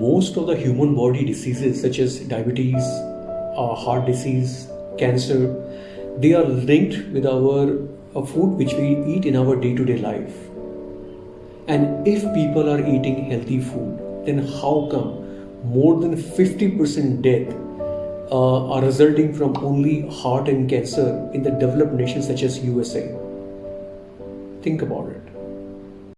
most of the human body diseases such as diabetes, uh, heart disease, cancer, they are linked with our uh, food which we eat in our day-to-day life. And if people are eating healthy food, then how come more than 50% death uh, are resulting from only heart and cancer in the developed nations such as USA? Think about it.